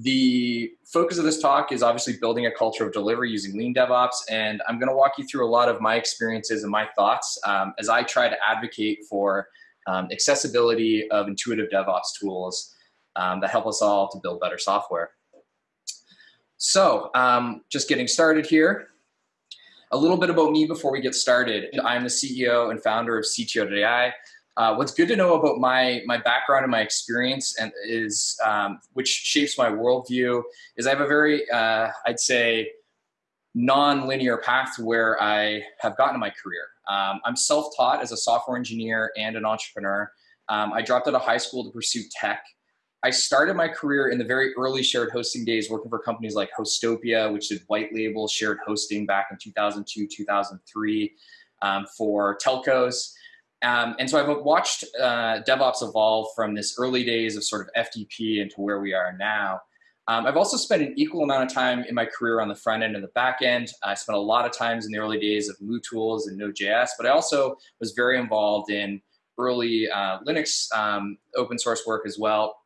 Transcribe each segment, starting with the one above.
The focus of this talk is obviously building a culture of delivery using Lean DevOps, and I'm going to walk you through a lot of my experiences and my thoughts um, as I try to advocate for um, accessibility of intuitive DevOps tools um, that help us all to build better software. So, um, just getting started here. A little bit about me before we get started. I'm the CEO and founder of CTO.ai. Uh, what's good to know about my my background and my experience and is um, which shapes my worldview is I have a very uh, I'd say non-linear path to where I have gotten to my career. Um, I'm self-taught as a software engineer and an entrepreneur. Um, I dropped out of high school to pursue tech. I started my career in the very early shared hosting days working for companies like Hostopia, which did white label shared hosting back in 2002, 2003 um, for telcos. Um, and so I've watched uh, DevOps evolve from this early days of sort of FTP into where we are now. Um, I've also spent an equal amount of time in my career on the front end and the back end. I spent a lot of times in the early days of MooTools and Node.js, but I also was very involved in early uh, Linux um, open source work as well.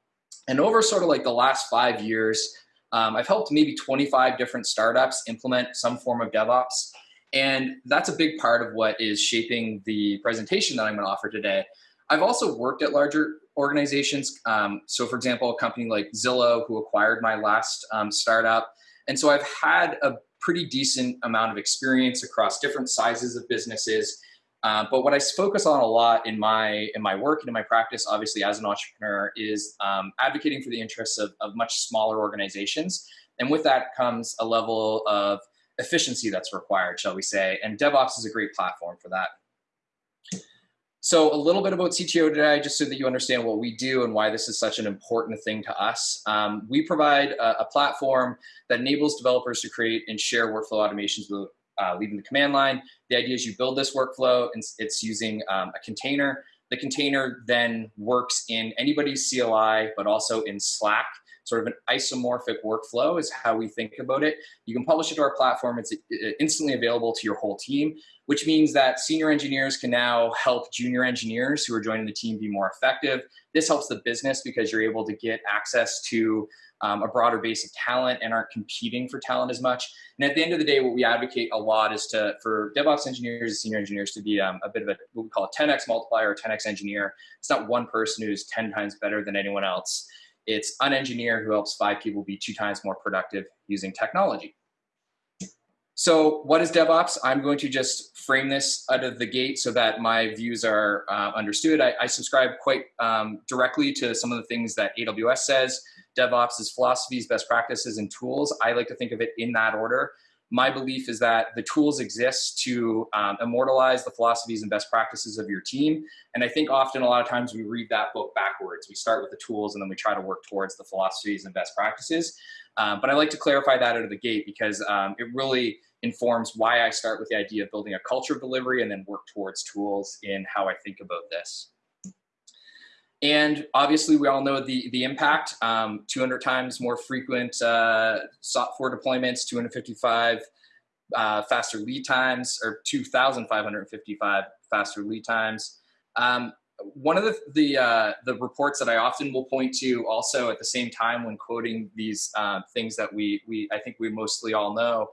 And over sort of like the last five years, um, I've helped maybe 25 different startups implement some form of DevOps. And that's a big part of what is shaping the presentation that I'm going to offer today. I've also worked at larger organizations. Um, so, for example, a company like Zillow, who acquired my last um, startup. And so I've had a pretty decent amount of experience across different sizes of businesses. Uh, but what I focus on a lot in my in my work and in my practice, obviously as an entrepreneur, is um, advocating for the interests of, of much smaller organizations. And with that comes a level of efficiency that's required, shall we say. And DevOps is a great platform for that. So a little bit about CTO today, just so that you understand what we do and why this is such an important thing to us. Um, we provide a, a, platform that enables developers to create and share workflow automations uh, leaving the command line. The idea is you build this workflow and it's using um, a container. The container then works in anybody's CLI, but also in Slack sort of an isomorphic workflow is how we think about it. You can publish it to our platform. It's uh, instantly available to your whole team, which means that senior engineers can now help junior engineers who are joining the team be more effective. This helps the business because you're able to get access to um, a broader base of talent and aren't competing for talent as much. And at the end of the day, what we advocate a lot is to for DevOps engineers and senior engineers to be um, a bit of a what we call a 10x multiplier or 10x engineer. It's not one person who's 10 times better than anyone else. It's an engineer who helps five people be two times more productive using technology. So what is DevOps? I'm going to just frame this out of the gate so that my views are uh, understood. I, I, subscribe quite um, directly to some of the things that AWS says. DevOps is philosophies, best practices, and tools. I like to think of it in that order my belief is that the tools exist to um, immortalize the philosophies and best practices of your team. And I think often a lot of times we read that book backwards. We start with the tools and then we try to work towards the philosophies and best practices. Um, but I like to clarify that out of the gate because um, it really informs why I start with the idea of building a culture of delivery and then work towards tools in how I think about this. And obviously, we all know the, the impact, um, 200 times more frequent uh, software deployments, 255 uh, faster lead times, or 2,555 faster lead times. Um, one of the the, uh, the, reports that I often will point to also at the same time when quoting these uh, things that we, we I think we mostly all know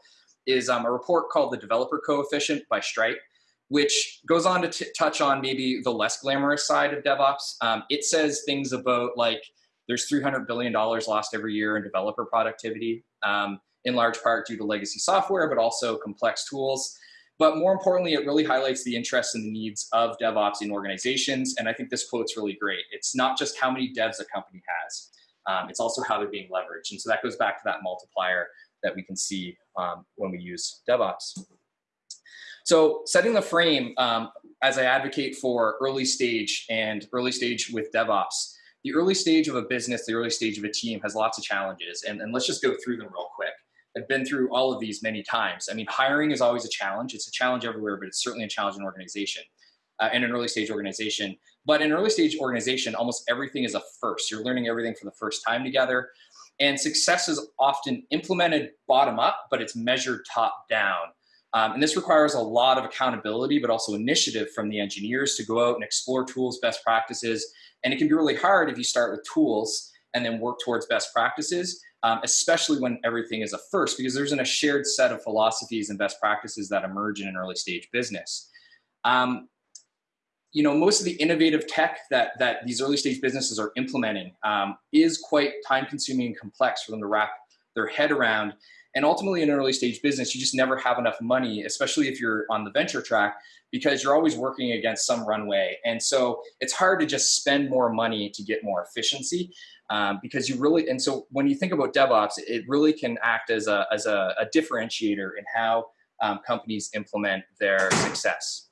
is um, a report called the Developer Coefficient by Stripe which goes on to touch on maybe the less glamorous side of DevOps. Um, it says things about like there's $300 billion lost every year in developer productivity, um, in large part due to legacy software, but also complex tools. But more importantly, it really highlights the interests and the needs of DevOps in organizations. And I think this quote's really great. It's not just how many devs a company has, um, it's also how they're being leveraged. And so that goes back to that multiplier that we can see um, when we use DevOps. So setting the frame um, as I advocate for early stage and early stage with DevOps, the early stage of a business, the early stage of a team has lots of challenges. And, and let's just go through them real quick. I've been through all of these many times. I mean, hiring is always a challenge. It's a challenge everywhere, but it's certainly a challenge in organization, uh, in an early stage organization. But in an early stage organization, almost everything is a first. You're learning everything for the first time together. And success is often implemented bottom up, but it's measured top down. Um, and this requires a lot of accountability, but also initiative from the engineers to go out and explore tools, best practices. And it can be really hard if you start with tools and then work towards best practices. um, especially when everything is a first, because there's not a shared set of philosophies and best practices that emerge in an early stage business. Um, you know, most of the innovative tech that, that these early stage businesses are implementing um, is quite time consuming and complex for them to wrap their head around. And ultimately in an early stage business, you just never have enough money, especially if you're on the venture track, because you're always working against some runway. And so it's hard to just spend more money to get more efficiency um, because you really, and so when you think about DevOps, it really can act as a, as a, a differentiator in how um, companies implement their success.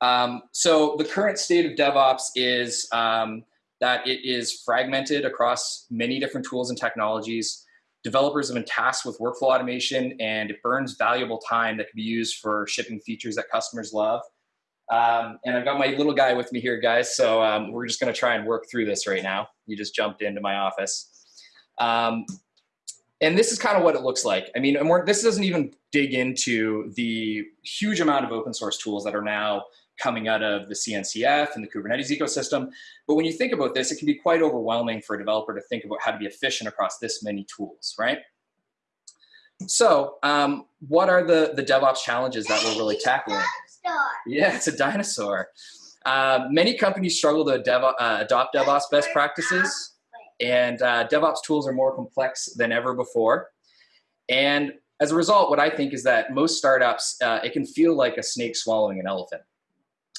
Um, so the current state of DevOps is um, that it is fragmented across many different tools and technologies. Developers have been tasked with workflow automation and it burns valuable time that can be used for shipping features that customers love. Um, and I've got my little guy with me here, guys. So um, we're just going to try and work through this right now. You just jumped into my office. Um, and this is kind of what it looks like. I mean, this doesn't even dig into the huge amount of open source tools that are now coming out of the CNCF and the Kubernetes ecosystem. But when you think about this, it can be quite overwhelming for a developer to think about how to be efficient across this many tools, right? So um, what are the, the DevOps challenges that we're really tackling? Yeah, it's a dinosaur. Uh, many companies struggle to dev, uh, adopt DevOps best practices, and uh, DevOps tools are more complex than ever before. And as a result, what I think is that most startups, uh, it can feel like a snake swallowing an elephant.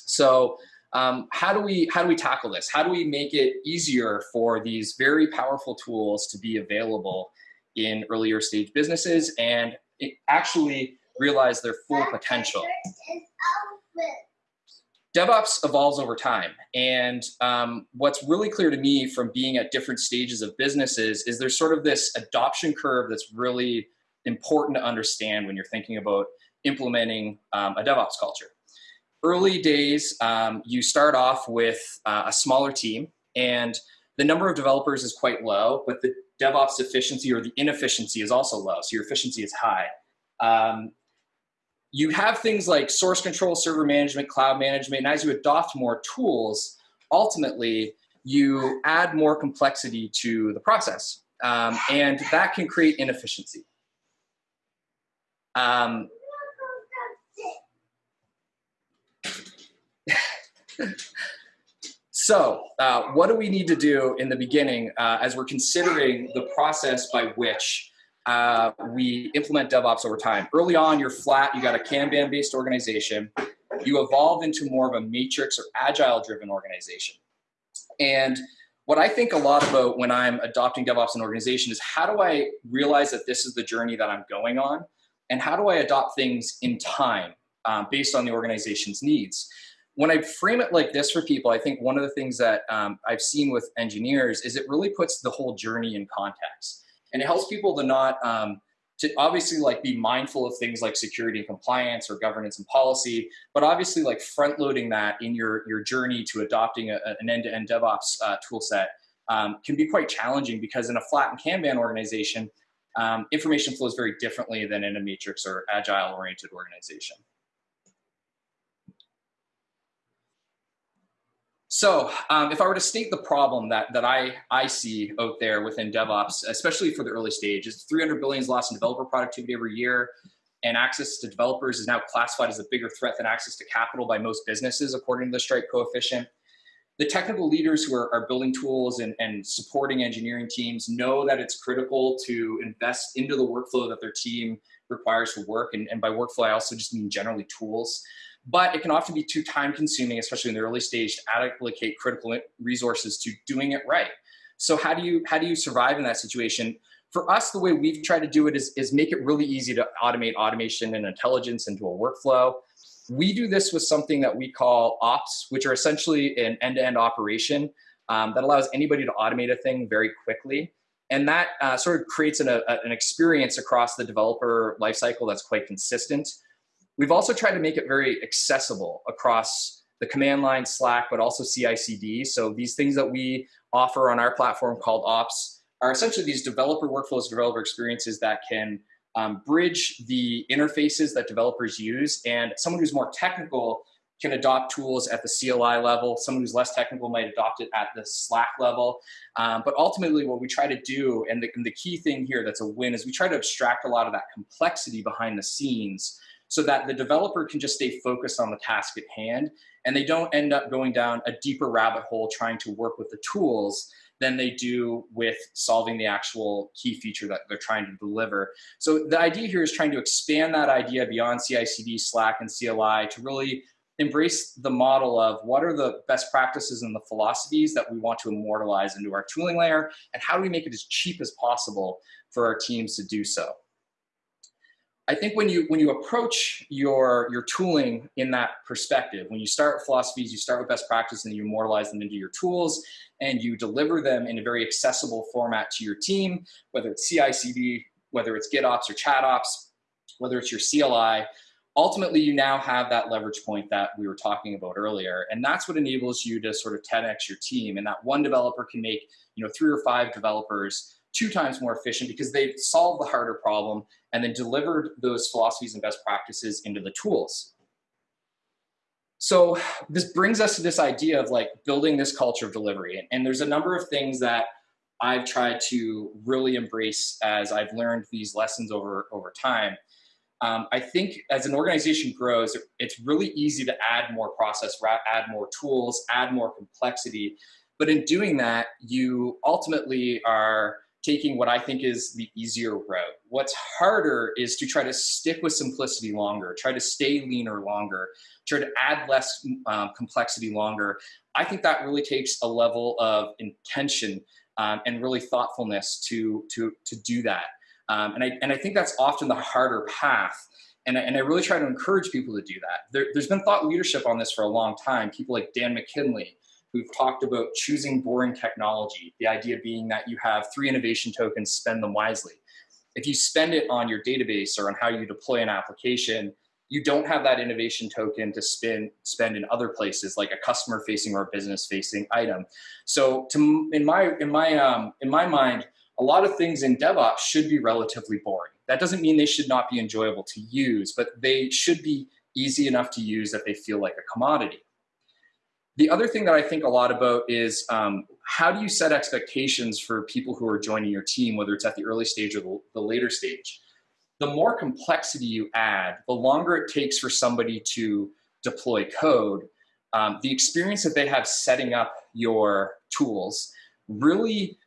So um, how do we how do we tackle this? How do we make it easier for these very powerful tools to be available in earlier stage businesses and actually realize their full potential? DevOps evolves over time. And um, what's really clear to me from being at different stages of businesses is there's sort of this adoption curve that's really important to understand when you're thinking about implementing um, a DevOps culture early days, um, you start off with uh, a smaller team and the number of developers is quite low, but the DevOps efficiency or the inefficiency is also low. So your efficiency is high. Um, you have things like source control, server management, cloud management, and as you adopt more tools, ultimately you add more complexity to the process. Um, and that can create inefficiency. Um, so uh, what do we need to do in the beginning uh, as we're considering the process by which uh, we implement DevOps over time? Early on, you're flat, you got a Kanban-based organization. You evolve into more of a matrix or agile-driven organization. And what I think a lot about when I'm adopting DevOps in an organization is how do I realize that this is the journey that I'm going on? And how do I adopt things in time um, based on the organization's needs? When I frame it like this for people, I think one of the things that um, I've seen with engineers is it really puts the whole journey in context. And it helps people to not, um, to obviously like be mindful of things like security and compliance or governance and policy, but obviously like front loading that in your, your journey to adopting a, an end-to-end -end DevOps uh, tool set um, can be quite challenging because in a flat and Kanban organization, um, information flows very differently than in a matrix or agile oriented organization. So um, if I were to state the problem that, that I, I see out there within DevOps, especially for the early stage, is 300 billion is lost in developer productivity every year, and access to developers is now classified as a bigger threat than access to capital by most businesses, according to the Stripe coefficient. The technical leaders who are, are building tools and, and supporting engineering teams know that it's critical to invest into the workflow that their team requires for work. And, and by workflow, I also just mean generally tools but it can often be too time consuming, especially in the early stage to allocate critical resources to doing it right. So how do you, how do you survive in that situation? For us, the way we've tried to do it is, is make it really easy to automate automation and intelligence into a workflow. We do this with something that we call ops, which are essentially an end-to-end -end operation um, that allows anybody to automate a thing very quickly. And that uh, sort of creates an, a, an experience across the developer lifecycle that's quite consistent. We've also tried to make it very accessible across the command line, Slack, but also CI/CD. So these things that we offer on our platform called Ops are essentially these developer workflows, developer experiences that can um, bridge the interfaces that developers use. And someone who's more technical can adopt tools at the CLI level. Someone who's less technical might adopt it at the Slack level. Um, but ultimately what we try to do, and the, and the key thing here that's a win, is we try to abstract a lot of that complexity behind the scenes so that the developer can just stay focused on the task at hand and they don't end up going down a deeper rabbit hole trying to work with the tools than they do with solving the actual key feature that they're trying to deliver. So the idea here is trying to expand that idea beyond CI/CD, Slack, and CLI to really embrace the model of what are the best practices and the philosophies that we want to immortalize into our tooling layer, and how do we make it as cheap as possible for our teams to do so. I think when you when you approach your your tooling in that perspective, when you start with philosophies, you start with best practice and you immortalize them into your tools and you deliver them in a very accessible format to your team, whether it's CI/CD, whether it's GitOps or ChatOps, whether it's your CLI, ultimately you now have that leverage point that we were talking about earlier. And that's what enables you to sort of 10x your team. And that one developer can make, you know, three or five developers two times more efficient because they've solved the harder problem and then delivered those philosophies and best practices into the tools. So this brings us to this idea of like building this culture of delivery. And there's a number of things that I've tried to really embrace as I've learned these lessons over, over time. Um, I think as an organization grows, it's really easy to add more process, add more tools, add more complexity. But in doing that, you ultimately are taking what I think is the easier route. What's harder is to try to stick with simplicity longer, try to stay leaner longer, try to add less um, complexity longer. I think that really takes a level of intention um, and really thoughtfulness to, to, to do that. Um, and, I, and I think that's often the harder path. And I, and I really try to encourage people to do that. There, there's been thought leadership on this for a long time. People like Dan McKinley, We've talked about choosing boring technology, the idea being that you have three innovation tokens, spend them wisely. If you spend it on your database or on how you deploy an application, you don't have that innovation token to spend spend in other places like a customer facing or a business facing item. So to, in my in my um, in my mind, a lot of things in DevOps should be relatively boring. That doesn't mean they should not be enjoyable to use, but they should be easy enough to use that they feel like a commodity. The other thing that I think a lot about is um, how do you set expectations for people who are joining your team, whether it's at the early stage or the, the later stage? The more complexity you add, the longer it takes for somebody to deploy code, um, the experience that they have setting up your tools really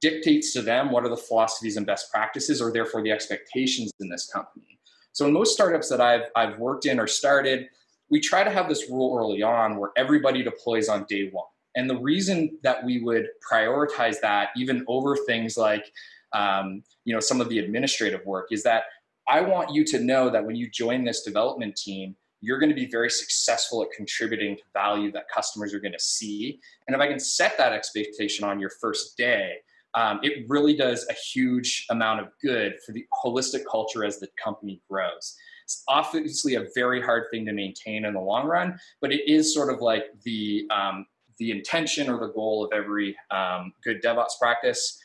dictates to them what are the philosophies and best practices or therefore the expectations in this company. So in most startups that I've, I've worked in or started, we try to have this rule early on where everybody deploys on day one. And the reason that we would prioritize that even over things like, um, you know, some of the administrative work is that I want you to know that when you join this development team, you're going to be very successful at contributing to value that customers are going to see. And if I can set that expectation on your first day, um, it really does a huge amount of good for the holistic culture as the company grows. It's obviously a very hard thing to maintain in the long run, but it is sort of like the, um, the intention or the goal of every um, good DevOps practice.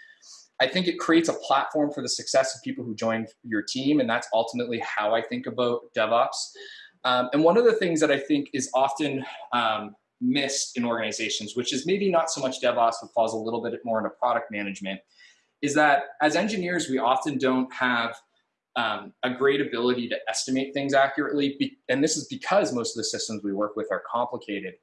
I think it creates a platform for the success of people who join your team, and that's ultimately how I think about DevOps. Um, and one of the things that I think is often um, missed in organizations, which is maybe not so much DevOps, but falls a little bit more into product management, is that as engineers, we often don't have um, a great ability to estimate things accurately. And this is because most of the systems we work with are complicated.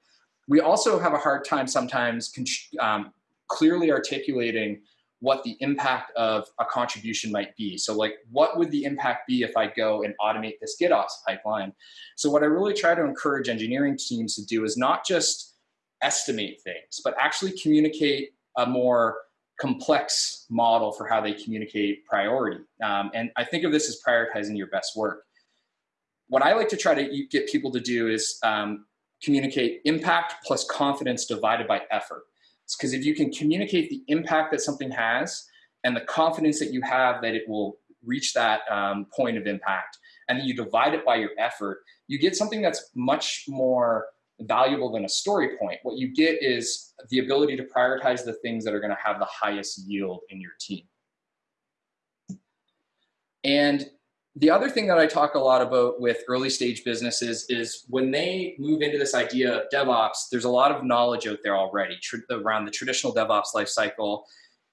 We also have a hard time sometimes um, clearly articulating what the impact of a contribution might be. So like, what would the impact be if I go and automate this GitOps pipeline? So what I really try to encourage engineering teams to do is not just estimate things, but actually communicate a more complex model for how they communicate priority. Um, and I think of this as prioritizing your best work. What I like to try to get people to do is um, communicate impact plus confidence divided by effort. Because if you can communicate the impact that something has and the confidence that you have that it will reach that um, point of impact, and then you divide it by your effort, you get something that's much more valuable than a story point. What you get is the ability to prioritize the things that are going to have the highest yield in your team. And the other thing that I talk a lot about with early stage businesses is when they move into this idea of DevOps, there's a lot of knowledge out there already around the traditional DevOps lifecycle.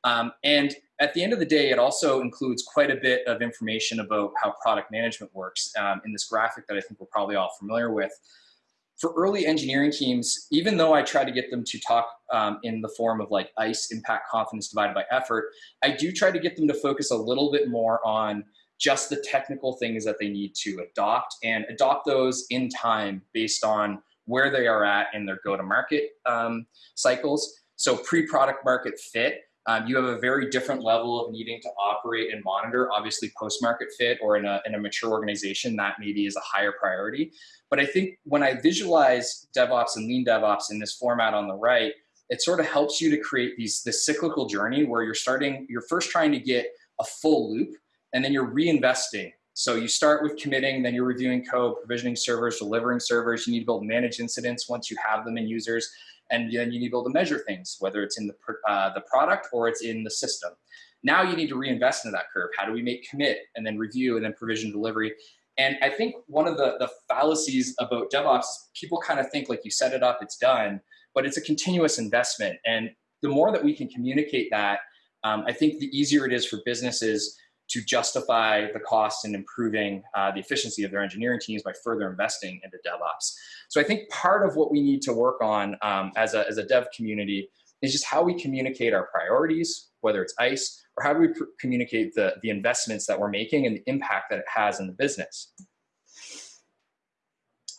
Um, and at the end of the day, it also includes quite a bit of information about how product management works um, in this graphic that I think we're probably all familiar with. For early engineering teams, even though I try to get them to talk um, in the form of like ICE, impact confidence divided by effort, I do try to get them to focus a little bit more on just the technical things that they need to adopt and adopt those in time based on where they are at in their go-to-market um, cycles. So pre-product market fit, um, you have a very different level of needing to operate and monitor. Obviously, post-market fit or in a, in a mature organization, that maybe is a higher priority. But I think when I visualize DevOps and Lean DevOps in this format on the right, it sort of helps you to create these this cyclical journey where you're starting, you're first trying to get a full loop and then you're reinvesting. So you start with committing, then you're reviewing code, provisioning servers, delivering servers. You need to to manage incidents once you have them in users. And then you need to be able to measure things, whether it's in the, uh, the product or it's in the system. Now you need to reinvest into that curve. How do we make commit and then review and then provision delivery? And I think one of the, the fallacies about DevOps is people kind of think like you set it up, it's done, but it's a continuous investment. And the more that we can communicate that, um, I think the easier it is for businesses to justify the cost in improving uh, the efficiency of their engineering teams by further investing into DevOps. So I think part of what we need to work on um, as, a, as a dev community is just how we communicate our priorities, whether it's ICE, or how do we communicate the, the investments that we're making and the impact that it has in the business.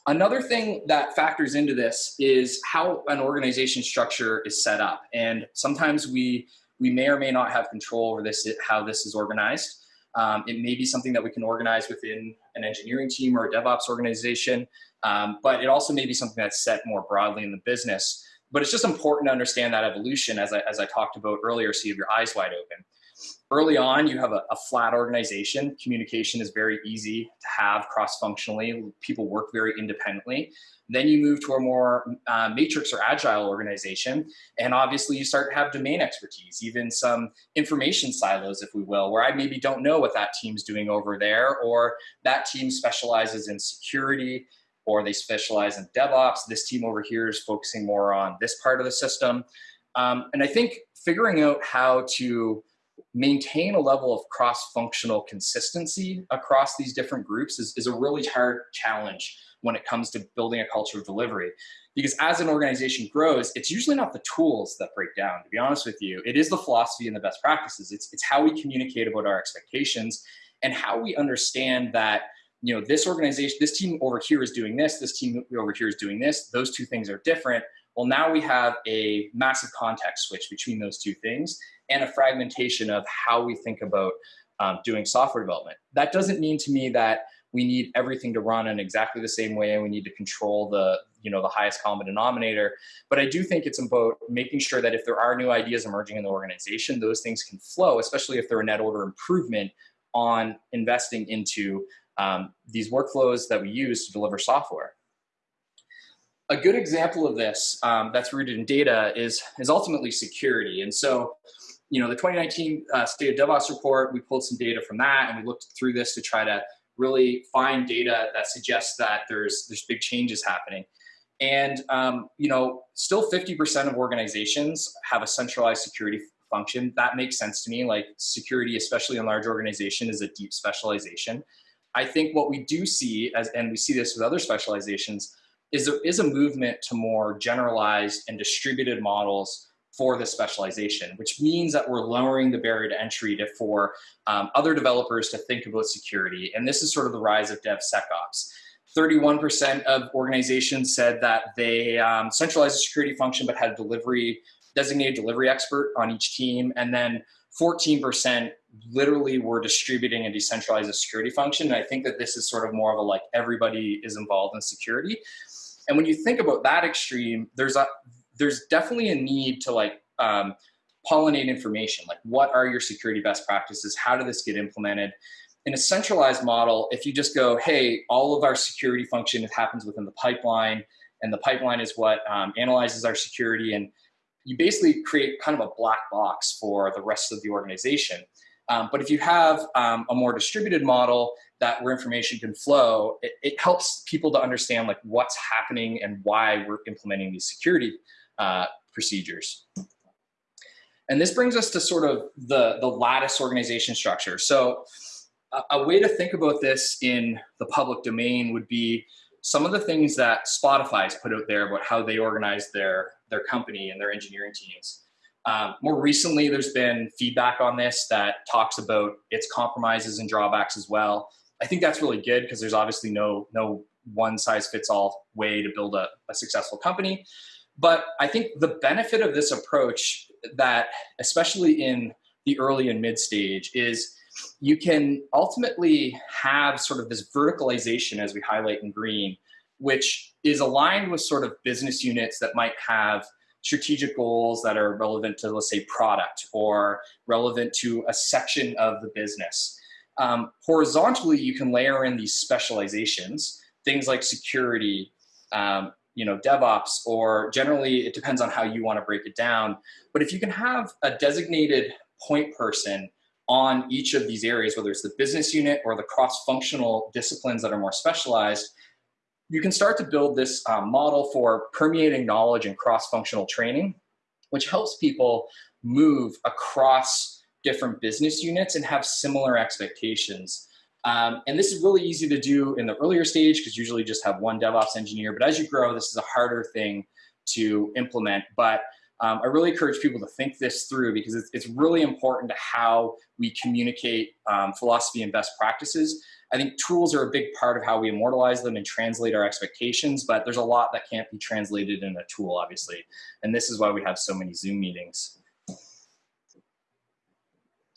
Another thing that factors into this is how an organization structure is set up. And sometimes we, we may or may not have control over this, how this is organized. Um, it may be something that we can organize within an engineering team or a DevOps organization, um, but it also may be something that's set more broadly in the business. But it's just important to understand that evolution as I, as I talked about earlier so you have your eyes wide open. Early on, you have a, a flat organization. Communication is very easy to have cross-functionally. People work very independently. Then you move to a more uh, matrix or agile organization. And obviously you start to have domain expertise, even some information silos, if we will, where I maybe don't know what that team's doing over there, or that team specializes in security, or they specialize in DevOps. This team over here is focusing more on this part of the system. Um, and I think figuring out how to maintain a level of cross-functional consistency across these different groups is, is a really hard challenge when it comes to building a culture of delivery. Because as an organization grows, it's usually not the tools that break down, to be honest with you. It is the philosophy and the best practices. It's, it's how we communicate about our expectations and how we understand that you know, this organization, this team over here is doing this, this team over here is doing this, those two things are different. Well, now we have a massive context switch between those two things and a fragmentation of how we think about um, doing software development. That doesn't mean to me that we need everything to run in exactly the same way and we need to control the you know the highest common denominator. But i do think it's about making sure that if there are new ideas emerging in the organization those things can flow especially if they're a net order improvement on investing into um, these workflows that we use to deliver software. A good example of this um, that's rooted in data is is ultimately security. And so you know, the 2019 uh, State of DevOps report, we pulled some data from that and we looked through this to try to really find data that suggests that there's, there's big changes happening. And, um, you know, still 50% of organizations have a centralized security function. That makes sense to me. Like security, especially in large organization, is a deep specialization. I think what we do see, as, and we see this with other specializations, is there is a movement to more generalized and distributed models for this specialization, which means that we're lowering the barrier to entry to, for um, other developers to think about security. And this is sort of the rise of DevSecOps. 31% of organizations said that they um, centralized the security function but had a delivery, designated delivery expert on each team. And then 14% literally were distributing and decentralized security function. And I think that this is sort of more of a like everybody is involved in security. And when you think about that extreme, there's a there's definitely a need to like um, pollinate information. Like what are your security best practices? How did this get implemented? In a centralized model, if you just go, hey, all of our security function happens within the pipeline, and the pipeline is what um, analyzes our security, and you basically create kind of a black box for the rest of the organization. Um, but if you have um, a more distributed model, that where information can flow, it, it, helps people to understand like what's happening and why we're implementing these security uh, procedures. And this brings us to sort of the, the lattice organization structure. So a, a way to think about this in the public domain would be some of the things that Spotify's put out there about how they organize their, their company and their engineering teams. Um, more recently, there's been feedback on this that talks about its compromises and drawbacks as well. I think that's really good because there's obviously no, no one size fits all way to build a, a successful company. But I think the benefit of this approach that, especially in the early and mid stage, is you can ultimately have sort of this verticalization as we highlight in green, which is aligned with sort of business units that might have strategic goals that are relevant to, let's say, product or relevant to a section of the business. Um, horizontally, you can layer in these specializations, things like security, um, you know, DevOps, or generally it depends on how you want to break it down. But if you can have a designated point person on each of these areas, whether it's the business unit or the cross-functional disciplines that are more specialized, you can start to build this um, model for permeating knowledge and cross-functional training, which helps people move across different business units and have similar expectations. Um, and this is really easy to do in the earlier stage because usually just have one DevOps engineer. But as you grow, this is a harder thing to implement. But um, I really encourage people to think this through because it's, it's really important to how we communicate um, philosophy and best practices. I think tools are a big part of how we immortalize them and translate our expectations, but there's a lot that can't be translated in a tool, obviously. And this is why we have so many Zoom meetings.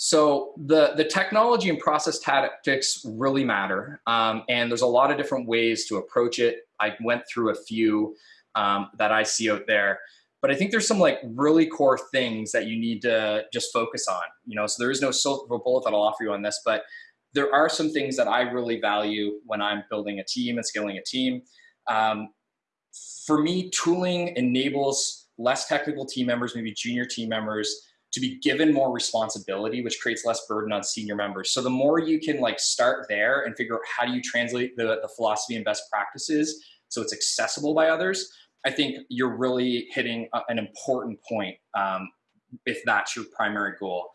So the, the technology and process tactics really matter. Um, and there's a lot of different ways to approach it. I went through a few um, that I see out there. But I think there's some like really core things that you need to just focus on. You know, so there is no silver bullet that I'll offer you on this, but there are some things that I really value when I'm building a team and scaling a team. Um, for me, tooling enables less technical team members, maybe junior team members, to be given more responsibility, which creates less burden on senior members. So the more you can like start there and figure out how do you translate the, the philosophy and best practices so it's accessible by others, I think you're really hitting a, an important point um, if that's your primary goal.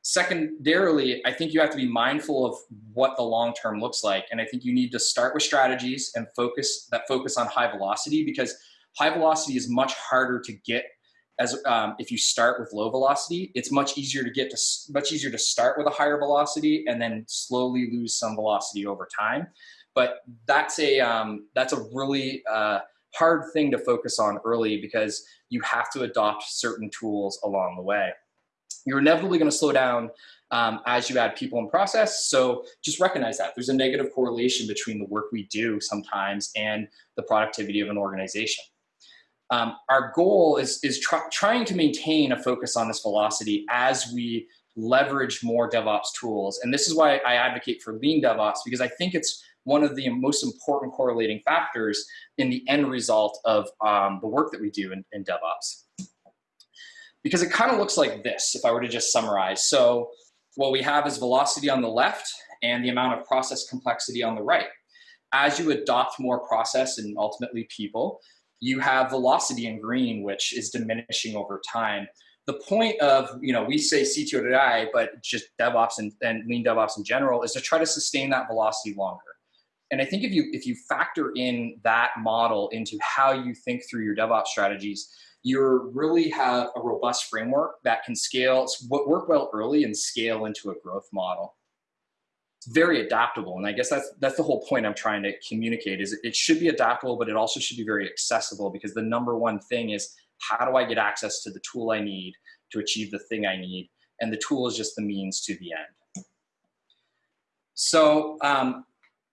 Secondarily, I think you have to be mindful of what the long term looks like. And I think you need to start with strategies and focus that focus on high velocity because high velocity is much harder to get as um, if you start with low velocity, it's much easier to get to much easier to start with a higher velocity and then slowly lose some velocity over time. But that's a um, that's a really uh, hard thing to focus on early because you have to adopt certain tools along the way. You're inevitably going to slow down um, as you add people in process. So just recognize that there's a negative correlation between the work we do sometimes and the productivity of an organization. Um, our goal is, is try, trying to maintain a focus on this velocity as we leverage more DevOps tools. And this is why I advocate for lean DevOps because I think it's one of the most important correlating factors in the end result of um, the work that we do in, in DevOps. Because it kind of looks like this, if I were to just summarize. So what we have is velocity on the left and the amount of process complexity on the right. As you adopt more process and ultimately people, you have velocity in green, which is diminishing over time. The point of, you know, we say CTO but just DevOps and, and lean DevOps in general is to try to sustain that velocity longer. And I think if you if you factor in that model into how you think through your DevOps strategies, you really have a robust framework that can scale, work well early and scale into a growth model very adaptable. And I guess that's that's the whole point I'm trying to communicate is it should be adaptable, but it also should be very accessible because the number one thing is how do I get access to the tool I need to achieve the thing I need? And the tool is just the means to the end. So um,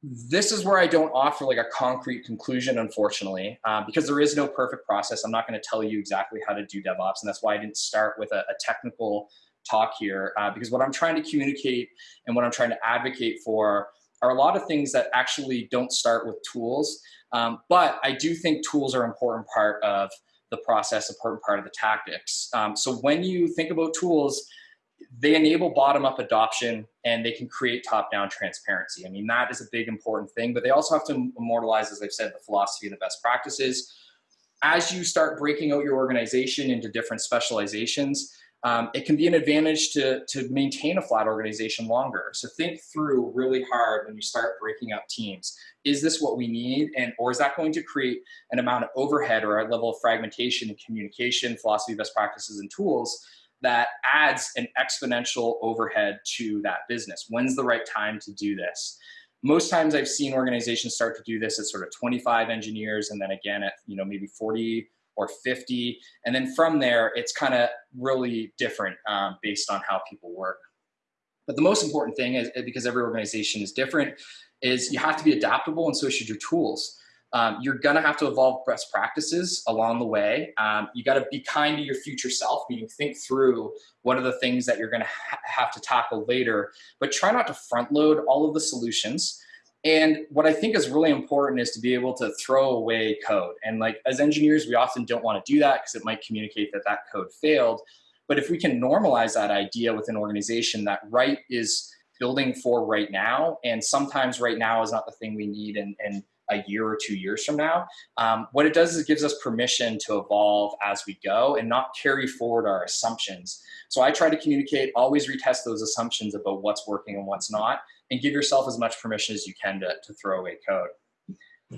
this is where I don't offer like a concrete conclusion, unfortunately, uh, because there is no perfect process. I'm not going to tell you exactly how to do DevOps, and that's why I didn't start with a, a technical talk here uh, because what I'm trying to communicate and what I'm trying to advocate for are a lot of things that actually don't start with tools. Um, but I do think tools are an important part of the process, important part of the tactics. Um, so when you think about tools, they enable bottom-up adoption and they can create top-down transparency. I mean, that is a big important thing, but they also have to immortalize, as I've said, the philosophy and the best practices. As you start breaking out your organization into different specializations, um, it can be an advantage to, to maintain a flat organization longer. So think through really hard when you start breaking up teams. Is this what we need? And, or is that going to create an amount of overhead or a level of fragmentation in communication, philosophy, best practices, and tools that adds an exponential overhead to that business? When's the right time to do this? Most times I've seen organizations start to do this at sort of 25 engineers and then again at, you know, maybe 40 or 50. And then from there, it's kind of really different um, based on how people work. But the most important thing is because every organization is different is you have to be adaptable and so should your tools. Um, you're gonna have to evolve best practices along the way. Um, you gotta be kind to your future self, meaning think through what are the things that you're gonna ha have to tackle later, but try not to front load all of the solutions. And what I think is really important is to be able to throw away code. And like as engineers, we often don't want to do that because it might communicate that that code failed. But if we can normalize that idea with an organization that right is building for right now, and sometimes right now is not the thing we need and, in a year or two years from now, um, what it does is it gives us permission to evolve as we go and not carry forward our assumptions. So I try to communicate, always retest those assumptions about what's working and what's not, and give yourself as much permission as you can to, to throw away code.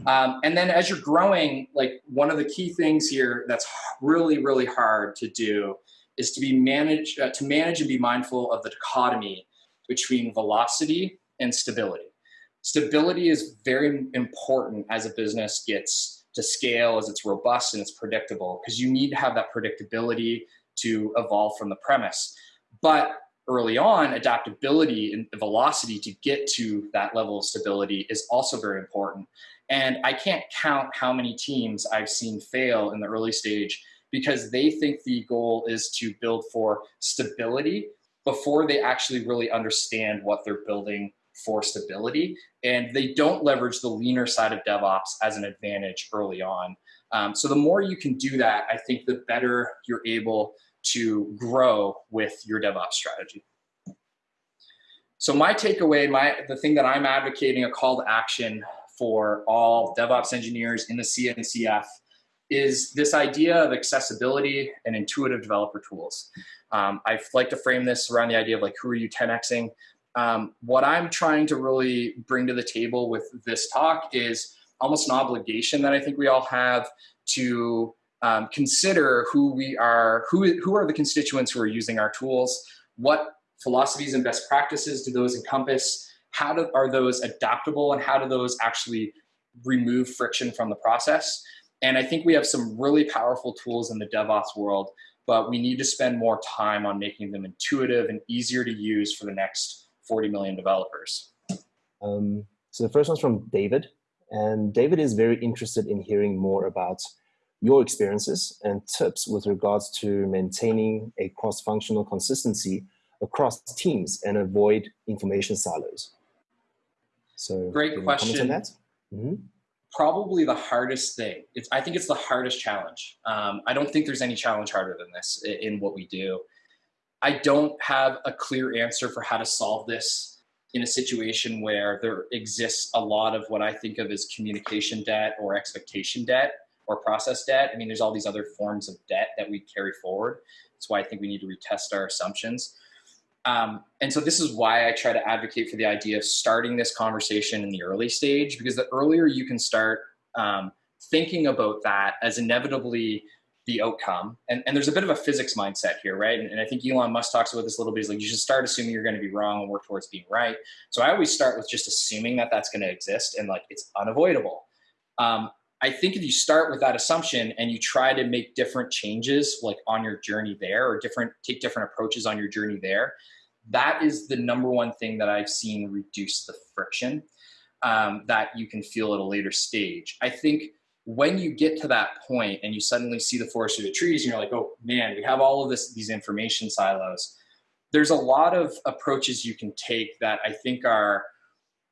Um, and then as you're growing, like one of the key things here that's really, really hard to do is to be manage, uh, to manage and be mindful of the dichotomy between velocity and stability. Stability is very important as a business gets to scale, as it's robust and it's predictable, because you need to have that predictability to evolve from the premise. But early on, adaptability and velocity to get to that level of stability is also very important. And I can't count how many teams I've seen fail in the early stage because they think the goal is to build for stability before they actually really understand what they're building for stability. And they don't leverage the leaner side of DevOps as an advantage early on. Um, so the more you can do that, I think the better you're able to grow with your DevOps strategy. So my takeaway, my the thing that I'm advocating a call to action for all DevOps engineers in the CNCF is this idea of accessibility and intuitive developer tools. Um, I like to frame this around the idea of like, who are you 10xing? Um, what I'm trying to really bring to the table with this talk is almost an obligation that I think we all have to um, consider who we are, who, who are the constituents who are using our tools, what philosophies and best practices do those encompass, how do, are those adaptable and how do those actually remove friction from the process. And I think we have some really powerful tools in the DevOps world, but we need to spend more time on making them intuitive and easier to use for the next 40 million developers. Um, so the first one's from David. And David is very interested in hearing more about your experiences and tips with regards to maintaining a cross-functional consistency across teams and avoid information silos. So great question. Mm -hmm. Probably the hardest thing. It's, I think it's the hardest challenge. Um, I don't think there's any challenge harder than this in what we do. I don't have a clear answer for how to solve this in a situation where there exists a lot of what I think of as communication debt or expectation debt or process debt. I mean, there's all these other forms of debt that we carry forward. That's why I think we need to retest our assumptions. Um, and so this is why I try to advocate for the idea of starting this conversation in the early stage, because the earlier you can start um, thinking about that as inevitably the outcome. And, and there's a bit of a physics mindset here, right? And, and I think Elon Musk talks about this a little bit. He's like, you should start assuming you're going to be wrong and work towards being right. So I always start with just assuming that that's going to exist and like it's unavoidable. Um, I think if you start with that assumption and you try to make different changes like on your journey there or different take different approaches on your journey there, that is the number one thing that I've seen reduce the friction um, that you can feel at a later stage. I think when you get to that point and you suddenly see the forest through the trees and you're like, oh man, we have all of this these information silos. There's a lot of approaches you can take that I think are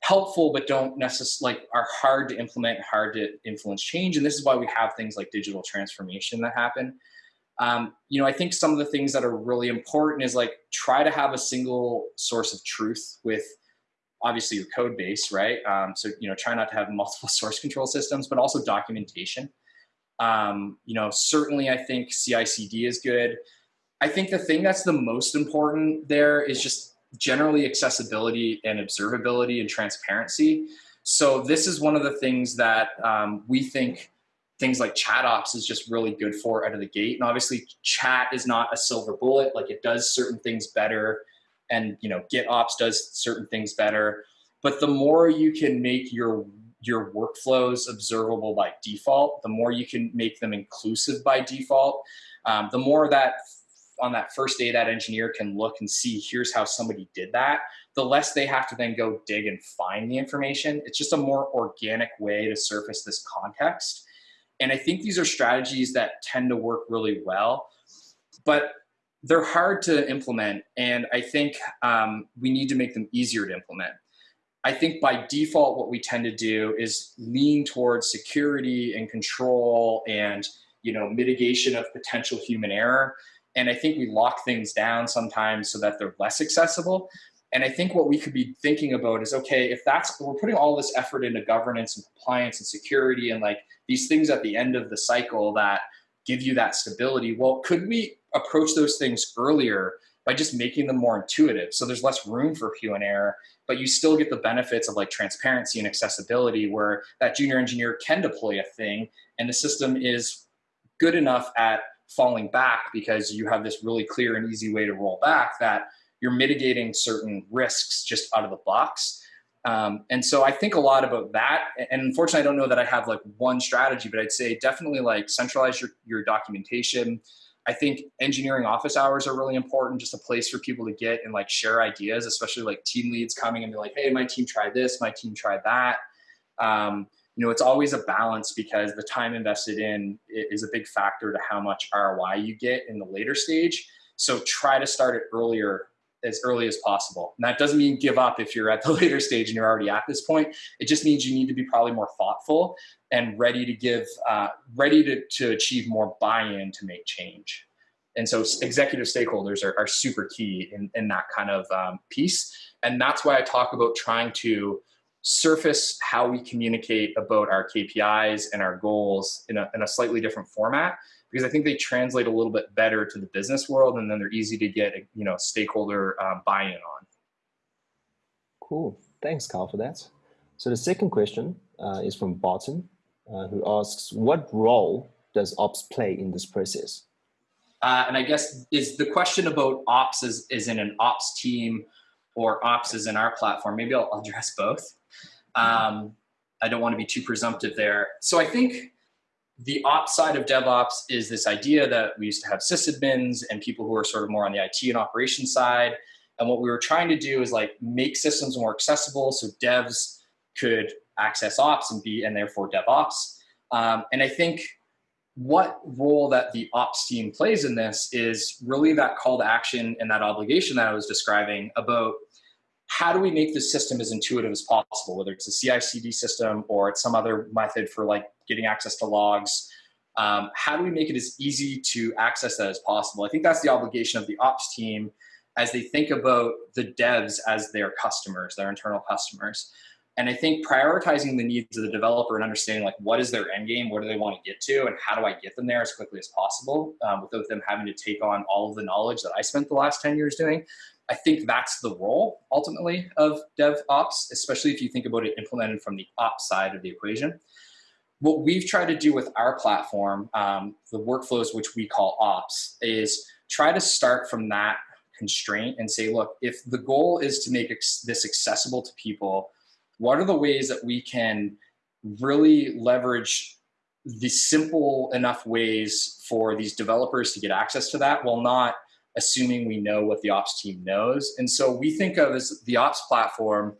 helpful but don't necessarily like are hard to implement hard to influence change and this is why we have things like digital transformation that happen Um, you know, I think some of the things that are really important is like try to have a single source of truth with obviously your code base, right? Um, so, you know, try not to have multiple source control systems, but also documentation. Um, you know, certainly I think CI CD is good. I think the thing that's the most important there is just generally accessibility and observability and transparency. So this is one of the things that um, we think things like chat ops is just really good for out of the gate. And obviously chat is not a silver bullet, like it does certain things better and you know GitOps does certain things better. But the more you can make your your workflows observable by default, the more you can make them inclusive by default, um, the more that on that first day that engineer can look and see here's how somebody did that, the less they have to then go dig and find the information. It's just a more organic way to surface this context. And I think these are strategies that tend to work really well, but they're hard to implement. And I think um, we need to make them easier to implement. I think by default, what we tend to do is lean towards security and control and you know mitigation of potential human error. And I think we lock things down sometimes so that they're less accessible. And I think what we could be thinking about is, okay, if that's, we're putting all this effort into governance and compliance and security and like these things at the end of the cycle that give you that stability, well, could we approach those things earlier by just making them more intuitive? So there's less room for human error, but you still get the benefits of like transparency and accessibility where that junior engineer can deploy a thing and the system is good enough at falling back because you have this really clear and easy way to roll back that you're mitigating certain risks just out of the box. Um, and so I think a lot about that. And unfortunately, I don't know that I have like one strategy, but I'd say definitely like centralize your, your documentation. I think engineering office hours are really important, just a place for people to get and like share ideas, especially like team leads coming and be like, hey, my team tried this, my team tried that. Um, you know, it's always a balance because the time invested in is a big factor to how much ROI you get in the later stage. So try to start it earlier as early as possible. And that doesn't mean give up if you're at the later stage and you're already at this point. It just means you need to be probably more thoughtful and ready to give, uh, ready to, to achieve more buy-in to make change. And so executive stakeholders are, are super key in, in that kind of um, piece. And that's why I talk about trying to surface how we communicate about our KPIs and our goals in a, in a slightly different format because I think they translate a little bit better to the business world and then they're easy to get, you know, stakeholder uh, buy-in on. Cool. Thanks, Carl, for that. So the second question uh, is from Barton, uh, who asks, what role does ops play in this process? Uh, and I guess is the question about ops is, is in an ops team or ops is in our platform. Maybe I'll address both. Um, I don't want to be too presumptive there. So I think the ops side of DevOps is this idea that we used to have sysadmins and people who are sort of more on the IT and operations side. And what we were trying to do is like make systems more accessible so devs could access ops and be, and therefore DevOps. Um, and I think what role that the ops team plays in this is really that call to action and that obligation that I was describing about how do we make this system as intuitive as possible, whether it's a CI CD system or it's some other method for like getting access to logs. Um, how do we make it as easy to access that as possible? I think that's the obligation of the ops team as they think about the devs as their customers, their internal customers. And I think prioritizing the needs of the developer and understanding like what is their end game, what do they want to get to, and how do I get them there as quickly as possible um, without them having to take on all of the knowledge that I spent the last 10 years doing. I think that's the role ultimately of DevOps, especially if you think about it implemented from the ops side of the equation. What we've tried to do with our platform, um, the workflows which we call ops, is try to start from that constraint and say, look, if the goal is to make this accessible to people, what are the ways that we can really leverage the simple enough ways for these developers to get access to that while not assuming we know what the ops team knows. And so we think of as the ops platform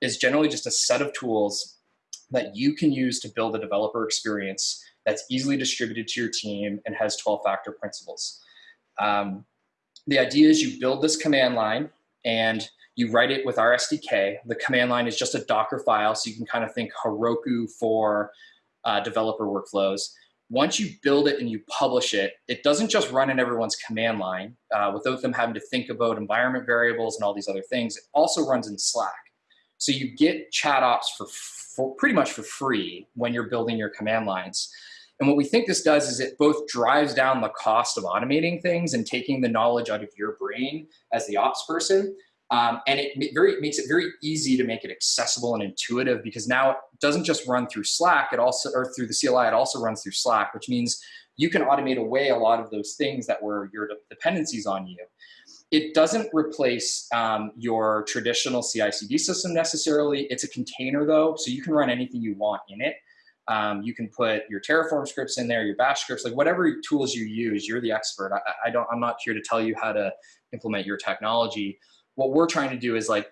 is generally just a set of tools that you can use to build a developer experience that's easily distributed to your team and has 12 factor principles. Um, the idea is you build this command line and you write it with our SDK. The command line is just a Docker file, so you can kind of think Heroku for uh, developer workflows. Once you build it and you publish it, it doesn't just run in everyone's command line uh, without them having to think about environment variables and all these other things. It also runs in Slack. So you get chat ops for, for pretty much for free when you're building your command lines. And what we think this does is it both drives down the cost of automating things and taking the knowledge out of your brain as the ops person, um, and it very makes it very easy to make it accessible and intuitive because now it doesn't just run through Slack, it also or through the CLI, it also runs through Slack, which means you can automate away a lot of those things that were your dependencies on you. It doesn't replace um, your traditional CI/CD system necessarily. It's a container though, so you can run anything you want in it. Um, you can put your Terraform scripts in there, your Bash scripts, like whatever tools you use. You're the expert. I, I don't. I'm not here to tell you how to implement your technology what we're trying to do is like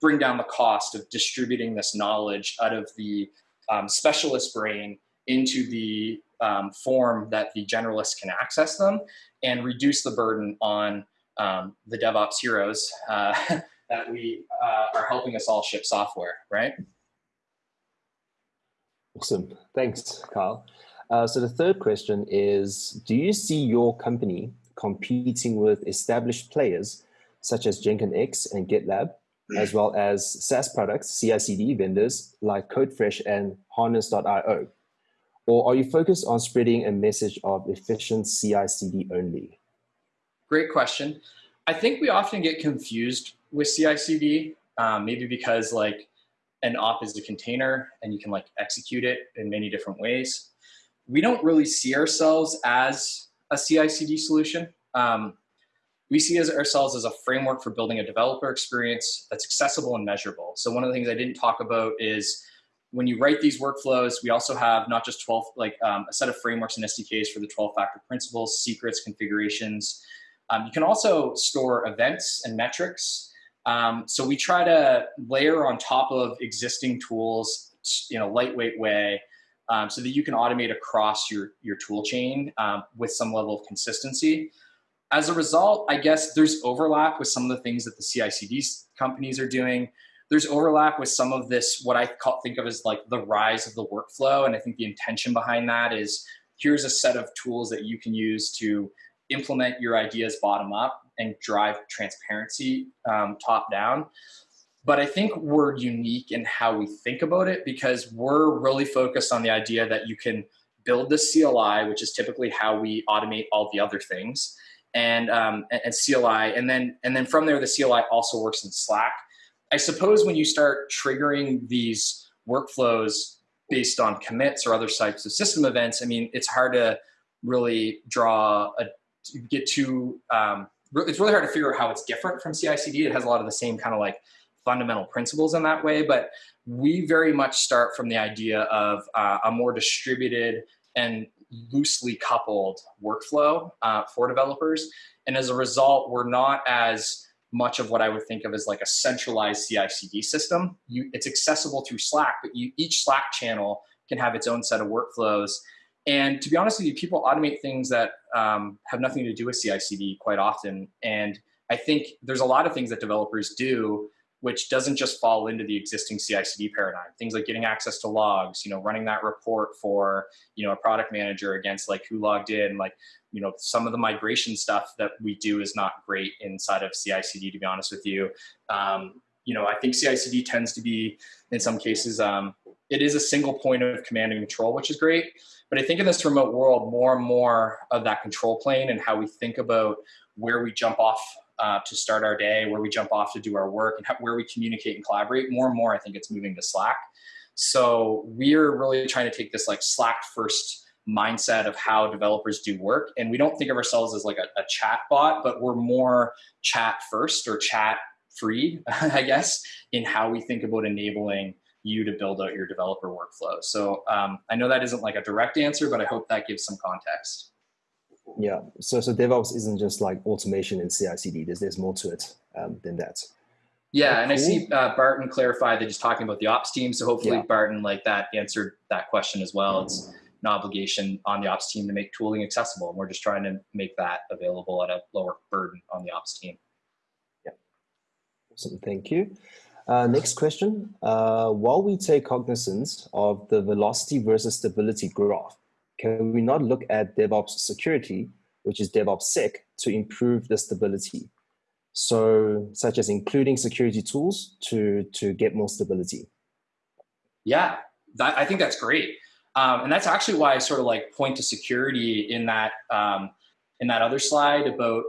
bring down the cost of distributing this knowledge out of the um, specialist brain into the um, form that the generalists can access them and reduce the burden on um, the DevOps heroes uh, that we uh, are helping us all ship software, right? Awesome. Thanks, Kyle. Uh, so the third question is, do you see your company competing with established players such as Jenkins X and GitLab, as well as SaaS products, CI/CD vendors like CodeFresh and Harness.io? Or are you focused on spreading a message of efficient CI/CD only? Great question. I think we often get confused with CI/CD, um, maybe because like an op is a container and you can like execute it in many different ways. We don't really see ourselves as a CI/CD solution. Um, we see as ourselves as a framework for building a developer experience that's accessible and measurable. So one of the things I didn't talk about is when you write these workflows, we also have not just 12, like um, a set of frameworks and SDKs for the 12 factor principles, secrets, configurations. Um, you can also store events and metrics. Um, so we try to layer on top of existing tools in a lightweight way um, so that you can automate across your, your tool chain um, with some level of consistency as a result, I guess there's overlap with some of the things that the CI/CD companies are doing. There's overlap with some of this, what I call, think of as like the rise of the workflow. And I think the intention behind that is here's a set of tools that you can use to implement your ideas bottom up and drive transparency um, top down. But I think we're unique in how we think about it because we're really focused on the idea that you can build the CLI, which is typically how we automate all the other things and, um, and CLI. And then, and then from there, the CLI also works in Slack. I suppose when you start triggering these workflows based on commits or other types of system events, I mean, it's hard to really draw a, get to. um, it's really hard to figure out how it's different from CI/CD. It has a lot of the same kind of like fundamental principles in that way, but we very much start from the idea of uh, a more distributed and loosely coupled workflow uh, for developers. And as a result, we're not as much of what I would think of as like a centralized CI/CD system. You, it's accessible through Slack, but you, each Slack channel can have its own set of workflows. And to be honest with you, people automate things that um, have nothing to do with CI/CD quite often. And I think there's a lot of things that developers do which doesn't just fall into the existing CI/CD paradigm. Things like getting access to logs, you know, running that report for you know a product manager against like who logged in, like you know some of the migration stuff that we do is not great inside of CI/CD. To be honest with you, um, you know, I think CI/CD tends to be in some cases um, it is a single point of command and control, which is great. But I think in this remote world, more and more of that control plane and how we think about where we jump off uh, to start our day, where we jump off to do our work, and how, where we communicate and collaborate. More and more, I think it's moving to Slack. So we're really trying to take this like Slack first mindset of how developers do work. And we don't think of ourselves as like a, a chat bot, but we're more chat first or chat free, I guess, in how we think about enabling you to build out your developer workflow. So um, I know that isn't like a direct answer, but I hope that gives some context. Yeah, so so DevOps isn't just like automation and CI/CD. There's there's more to it um, than that. Yeah, oh, and. I see uh, Barton clarify that he's talking about the ops team. So hopefully yeah. Barton like that answered that question as well. It's an obligation on the ops team to make tooling accessible, and we're just trying to make that available at a lower burden on the ops team. Yeah, awesome. Thank you. Uh, next question. Uh, while we take cognizance of the velocity versus stability graph, can we not look at DevOps security, which is DevOps Sec, to improve the stability? So, such as including security tools to, to get more stability. Yeah, that, I think that's great. Um, and that's actually why I sort of like point to security in that um, in that other slide about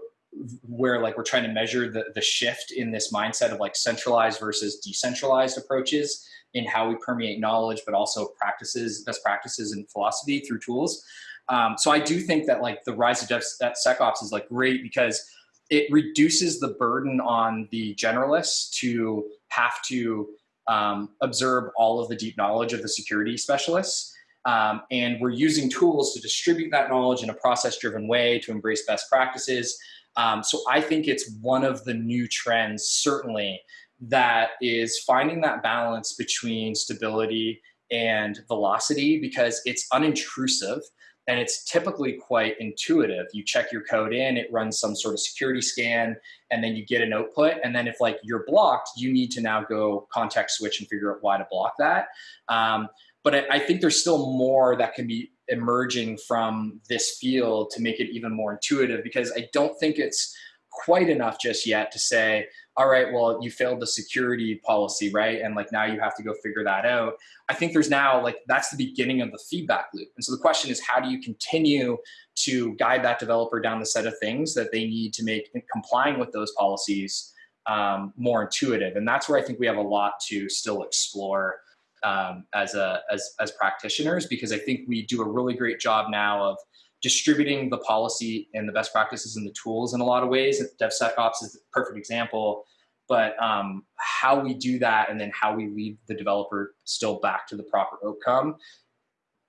where like we're trying to measure the, the shift in this mindset of like centralized versus decentralized approaches in how we permeate knowledge, but also practices, best practices and philosophy through tools. Um, so I do think that like the rise of DevSecOps is like great because it reduces the burden on the generalists to have to um, observe all of the deep knowledge of the security specialists. Um, and we're using tools to distribute that knowledge in a process driven way to embrace best practices. Um, so I think it's one of the new trends, certainly, that is finding that balance between stability and velocity because it's unintrusive and it's typically quite intuitive. You check your code in, it runs some sort of security scan, and then you get an output. And then if like you're blocked, you need to now go context switch and figure out why to block that. Um, but I, I think there's still more that can be emerging from this field to make it even more intuitive because I don't think it's quite enough just yet to say, all right, well, you failed the security policy, right? And like now you have to go figure that out. I think there's now like that's the beginning of the feedback loop. And so the question is, how do you continue to guide that developer down the set of things that they need to make complying with those policies um, more intuitive? And that's where I think we have a lot to still explore um, as a as as practitioners because I think we do a really great job now of distributing the policy and the best practices and the tools in a lot of ways. DevSecOps is the perfect example, but um, how we do that and then how we lead the developer still back to the proper outcome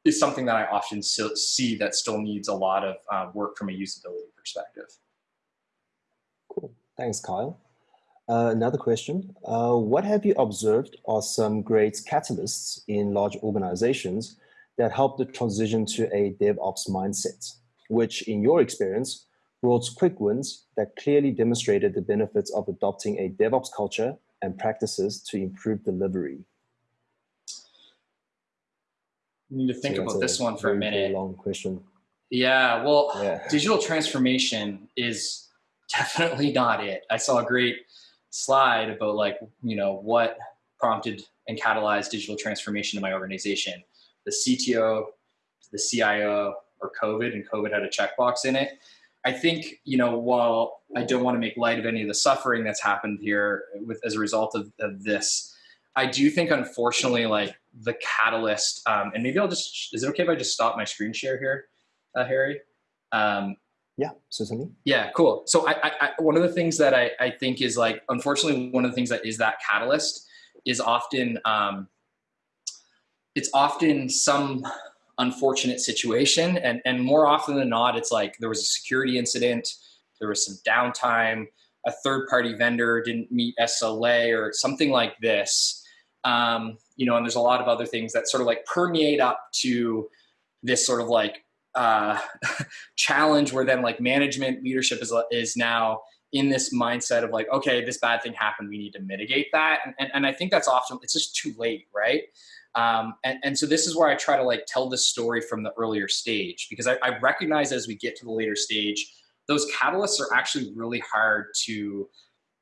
is something that I often see that still needs a lot of uh, work from a usability perspective. Cool. Thanks, Kyle. Uh, another question. Uh, what have you observed are some great catalysts in large organizations that help the transition to a DevOps mindset, which in your experience brought quick wins that clearly demonstrated the benefits of adopting a DevOps culture and practices to improve delivery? You need to think so about this one for very, a minute. long question. Yeah, well, yeah. digital transformation is definitely not it. I saw a great slide about like, you know, what prompted and catalyzed digital transformation in my organization. The CTO, the CIO, or COVID, and COVID had a checkbox in it. I think, you know, while I don't want to make light of any of the suffering that's happened here with as a result of, of this, I do think, unfortunately, like the catalyst, um, and maybe I'll just, is it okay if I just stop my screen share here, uh, Harry? Um, yeah, certainly. Yeah, cool. So I, I, one of the things that I, I think is like, unfortunately, one of the things that is that catalyst is often, um, it's often some unfortunate situation. And, and more often than not, it's like there was a security incident, there was some downtime, a third party vendor didn't meet SLA or something like this. Um, you know, and there's a lot of other things that sort of like permeate up to this sort of like uh, challenge where then like management leadership is, is now in this mindset of like, okay, this bad thing happened, we need to mitigate that. And, and, and I think that's often, it's just too late, right? Um, and, and so this is where I try to like tell this story from the earlier stage because I, I recognize as we get to the later stage, those catalysts are actually really hard to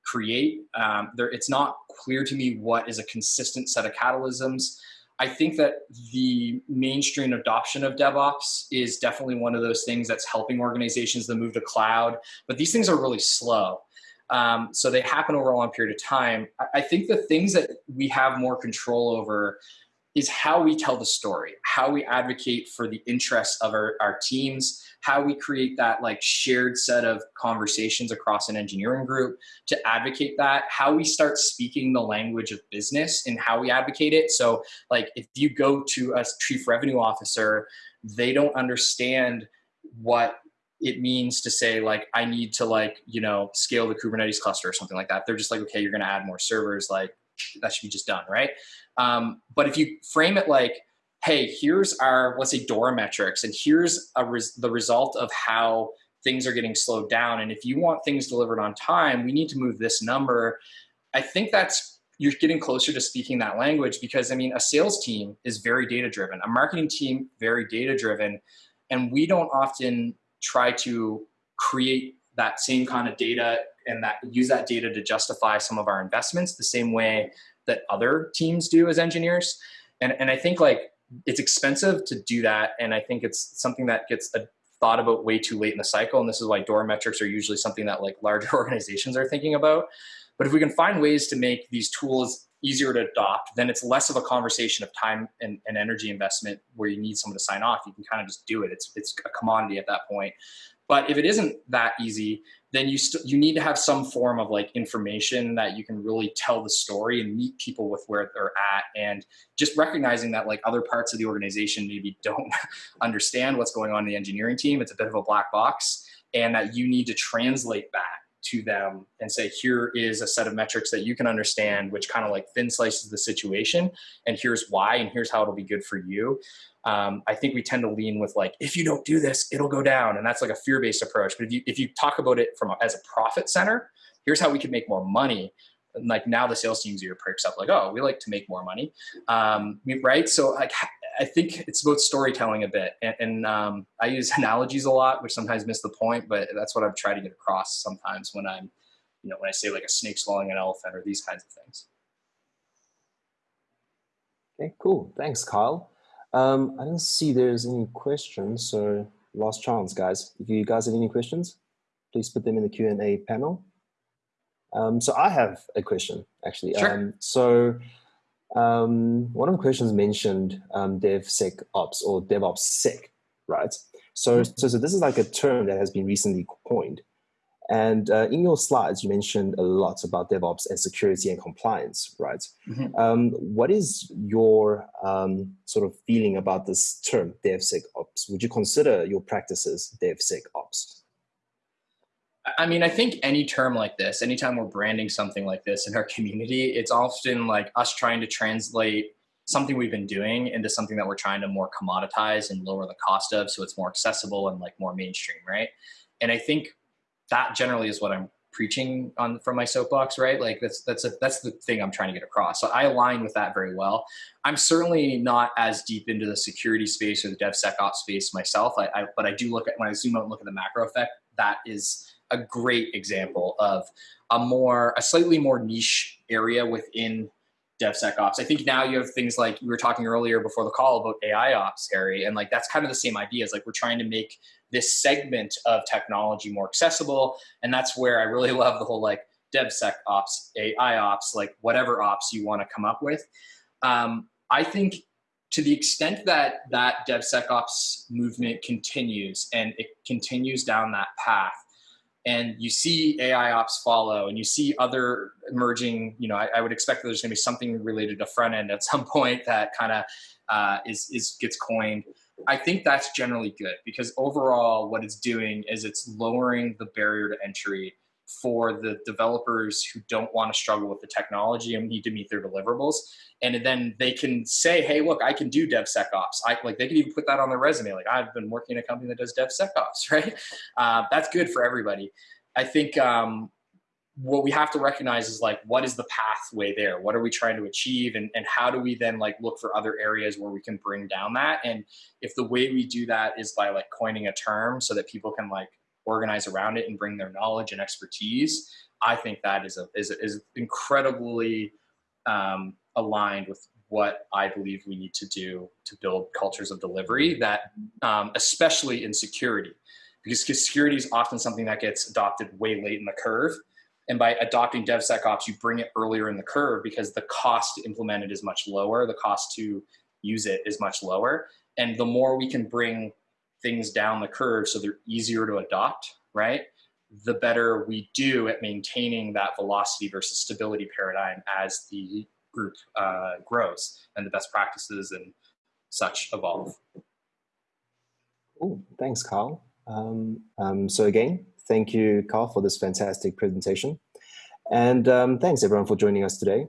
create. Um, there, it's not clear to me what is a consistent set of catalysms. I think that the mainstream adoption of DevOps is definitely one of those things that's helping organizations to move to cloud, but these things are really slow. Um, so they happen over a long period of time. I, I think the things that we have more control over is how we tell the story, how we advocate for the interests of our, our teams, how we create that like shared set of conversations across an engineering group to advocate that, how we start speaking the language of business and how we advocate it. So like if you go to a chief revenue officer, they don't understand what it means to say like i need to like you know scale the kubernetes cluster or something like that they're just like okay you're going to add more servers like that should be just done right um, but if you frame it like hey, here's our, let's say DORA metrics, and here's res the result of how things are getting slowed down. And if you want things delivered on time, we need to move this number. I think that's, you're getting closer to speaking that language because I mean, a sales team is very data driven, a marketing team, very data driven. and we don't often try to create that same kind of data and that use that data to justify some of our investments the same way that other teams do as engineers. And, and I think like it's expensive to do that. And I think it's something that gets a, thought about way too late in the cycle. And this is why DORA metrics are usually something that like larger organizations are thinking about. But if we can find ways to make these tools easier to adopt, then it's less of a conversation of time and, and energy investment where you need someone to sign off. You can kind of just do it. It's, it's a commodity at that point. But if it isn't that easy, then you you need to have some form of like information that you can really tell the story and meet people with where they're at. And just recognizing that like other parts of the organization maybe don't understand what's going on in the engineering team it's a bit of a black box and that you need to translate that to them and say here is a set of metrics that you can understand which kind of like thin slices the situation and here's why and here's how it'll be good for you um, I think we tend to lean with like, if you don't do this, it'll go down. And that's like a fear-based approach. But if you, if you talk about it from a, as a profit center, here's how we can make more money. And like now the sales teams are perks up like, oh, we like to make more money. Um, right. So like, I think it's about storytelling a bit. And, and um, I use analogies a lot, which sometimes miss the point, but that's what I've tried to get across sometimes when I'm, you know, when I say like a snake swallowing an elephant or these kinds of things. Okay, cool. Thanks, Kyle. Um, I don't see there's any questions, so last chance, guys. If you guys have any questions, please put them in the Q&A panel. Um, so I have a question, actually. Sure. Um, so um, one of the questions mentioned um, DevSecOps or DevOps right? So, mm-hmm. so, so this is like a term that has been recently coined. And uh, in your slides, you mentioned a lot about DevOps and security and compliance, right? Mm -hmm. um, what is your um, sort of feeling about this term, DevSecOps? Would you consider your practices DevSecOps? I mean, I think any term like this, anytime we're branding something like this in our community, it's often like us trying to translate something we've been doing into something that we're trying to more commoditize and lower the cost of so it's more accessible and like more mainstream, right? And I think that generally is what I'm preaching on from my soapbox, right? Like that's that's a, that's the thing I'm trying to get across. So I align with that very well. I'm certainly not as deep into the security space or the DevSecOps space myself, I, I, but I do look at when I zoom out and look at the macro effect. That is a great example of a more a slightly more niche area within DevSecOps. I think now you have things like we were talking earlier before the call about AI ops, Harry, and like that's kind of the same idea. Is like we're trying to make this segment of technology more accessible, and that's where I really love the whole like DevSecOps, AI ops, like whatever ops you want to come up with. Um, I think to the extent that that DevSecOps movement continues and it continues down that path, and you see AI ops follow and you see other emerging, you know, I, I would expect that there's gonna be something related to front end at some point that kind of uh, is, is gets coined. I think that's generally good because overall what it's doing is it's lowering the barrier to entry for the developers who don't want to struggle with the technology and need to meet their deliverables. And then they can say, hey, look, I can do DevSecOps. I like they can even put that on their resume. Like I've been working in a company that does DevSecOps, right? Uh, that's good for everybody. I think um, what we have to recognize is like, what is the pathway there? What are we trying to achieve? And, and how do we then like look for other areas where we can bring down that? And if the way we do that is by like coining a term so that people can like organize around it and bring their knowledge and expertise, I think that is a, is, is incredibly um, aligned with what I believe we need to do to build cultures of delivery that, um, especially in security, because security is often something that gets adopted way late in the curve. And by adopting DevSecOps, you bring it earlier in the curve because the cost to implement it is much lower. The cost to use it is much lower. And the more we can bring things down the curve so they're easier to adopt, right? The better we do at maintaining that velocity versus stability paradigm as the group uh, grows and the best practices and such evolve. Cool. Thanks, Carl. Um, um, so again, thank you, Carl, for this fantastic presentation. And um, thanks everyone for joining us today.